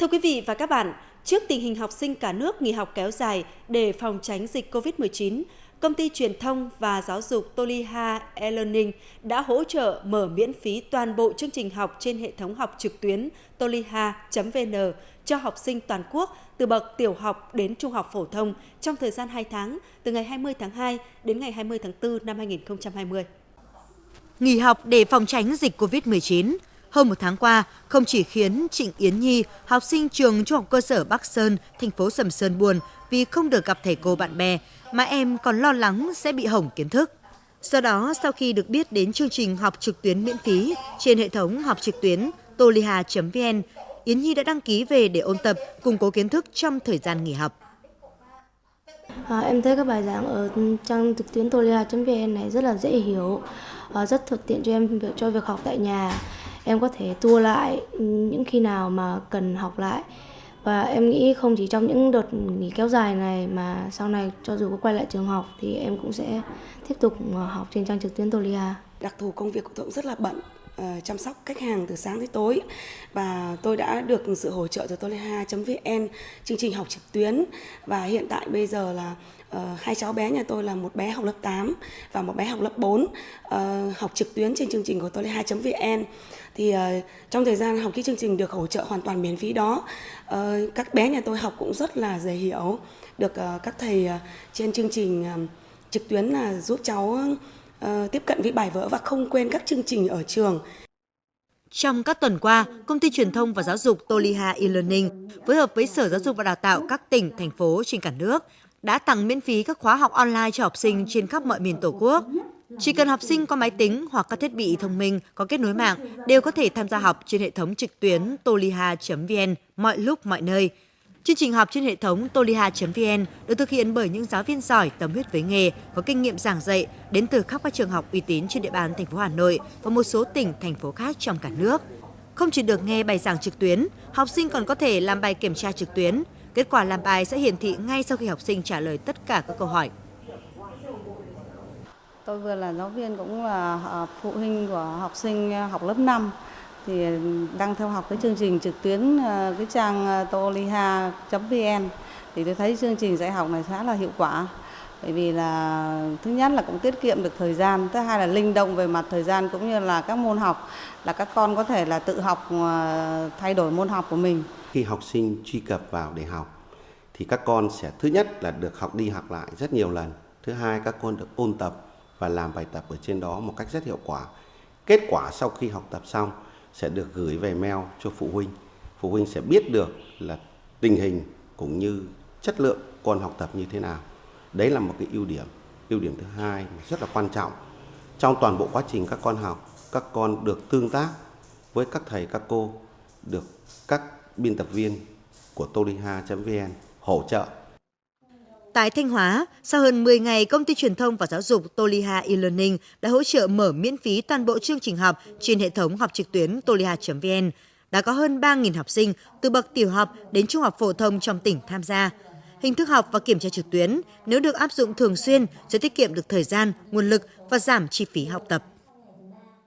Thưa quý vị và các bạn, trước tình hình học sinh cả nước nghỉ học kéo dài để phòng tránh dịch COVID-19, công ty truyền thông và giáo dục Toliha e-learning đã hỗ trợ mở miễn phí toàn bộ chương trình học trên hệ thống học trực tuyến toliha.vn cho học sinh toàn quốc từ bậc tiểu học đến trung học phổ thông trong thời gian 2 tháng, từ ngày 20 tháng 2 đến ngày 20 tháng 4 năm 2020. Nghỉ học để phòng tránh dịch COVID-19, hơn một tháng qua, không chỉ khiến Trịnh Yến Nhi, học sinh trường trung học cơ sở Bắc Sơn, thành phố Sầm Sơn buồn vì không được gặp thầy cô bạn bè, mà em còn lo lắng sẽ bị hỏng kiến thức. Do đó, sau khi được biết đến chương trình học trực tuyến miễn phí trên hệ thống học trực tuyến toliha.vn, Yến Nhi đã đăng ký về để ôn tập, củng cố kiến thức trong thời gian nghỉ học. À, em thấy các bài giảng ở trang trực tuyến toliha.vn này rất là dễ hiểu, à, rất thuận tiện cho em cho việc học tại nhà em có thể tua lại những khi nào mà cần học lại và em nghĩ không chỉ trong những đợt nghỉ kéo dài này mà sau này cho dù có quay lại trường học thì em cũng sẽ tiếp tục ờ, học trên trang trực tuyến Tolia. Đặc thù công việc của tôi cũng rất là bận, uh, chăm sóc khách hàng từ sáng tới tối. Và tôi đã được sự hỗ trợ từ toleha.vn chương trình học trực tuyến. Và hiện tại bây giờ là uh, hai cháu bé nhà tôi là một bé học lớp 8 và một bé học lớp 4 uh, ờ, học trực tuyến trên chương trình của toleha.vn thì uh, trong thời gian học cái chương trình được hỗ trợ hoàn toàn miễn phí đó uh, các bé nhà tôi học cũng rất là dễ hiểu. Được uh, các thầy uh, trên chương trình uh, trực tuyến là giúp cháu uh, tiếp cận với bài vở và không quên các chương trình ở trường. Trong các tuần qua, Công ty Truyền thông và Giáo dục Toliha e-learning phối hợp với Sở Giáo dục và Đào tạo các tỉnh, thành phố trên cả nước đã tặng miễn phí các khóa học online cho học sinh trên khắp mọi miền Tổ quốc. Chỉ cần học sinh có máy tính hoặc các thiết bị thông minh có kết nối mạng đều có thể tham gia học trên hệ thống trực tuyến toliha.vn mọi lúc mọi nơi. Chương trình học trên hệ thống toliha.vn được thực hiện bởi những giáo viên giỏi, tâm huyết với nghề, có kinh nghiệm giảng dạy đến từ khắp các trường học uy tín trên địa bàn thành phố Hà Nội và một số tỉnh, thành phố khác trong cả nước. Không chỉ được nghe bài giảng trực tuyến, học sinh còn có thể làm bài kiểm tra trực tuyến. Kết quả làm bài sẽ hiển thị ngay sau khi học sinh trả lời tất cả các câu hỏi. Tôi vừa là giáo viên cũng là à, phụ huynh của học sinh à, học lớp 5 thì đang theo học cái chương trình trực tuyến ờ, cái trang ờ, toliha.vn thì tôi thấy chương trình dạy học này khá là hiệu quả. Bởi vì là, thứ nhất là cũng tiết kiệm được thời gian, thứ hai là linh động về mặt thời gian cũng như là các môn học, là các con có thể là tự học ờ, thay đổi môn học của mình. Khi học sinh truy cập vào để học, thì các con sẽ, thứ nhất là được học đi học lại rất nhiều lần, thứ hai các con được ôn tập và làm bài tập ở trên đó một cách rất hiệu quả. Kết quả sau khi học tập xong sẽ được gửi về mail cho phụ huynh. Phụ huynh sẽ biết được là tình hình cũng như chất lượng con học tập như thế nào. Đấy là một cái ưu điểm. Ưu điểm thứ hai rất là quan trọng. Trong toàn bộ quá trình các con học, các con được tương tác với các thầy các cô, được các biên tập viên của toliha.vn hỗ trợ Tại Thanh Hóa, sau hơn 10 ngày, công ty truyền thông và giáo dục Toliha e-learning đã hỗ trợ mở miễn phí toàn bộ chương trình học trên hệ thống học trực tuyến toliha.vn. Đã có hơn 3.000 học sinh từ bậc tiểu học đến trung học phổ thông trong tỉnh tham gia. Hình thức học và kiểm tra trực tuyến nếu được áp dụng thường xuyên sẽ tiết kiệm được thời gian, nguồn lực và giảm chi phí học tập.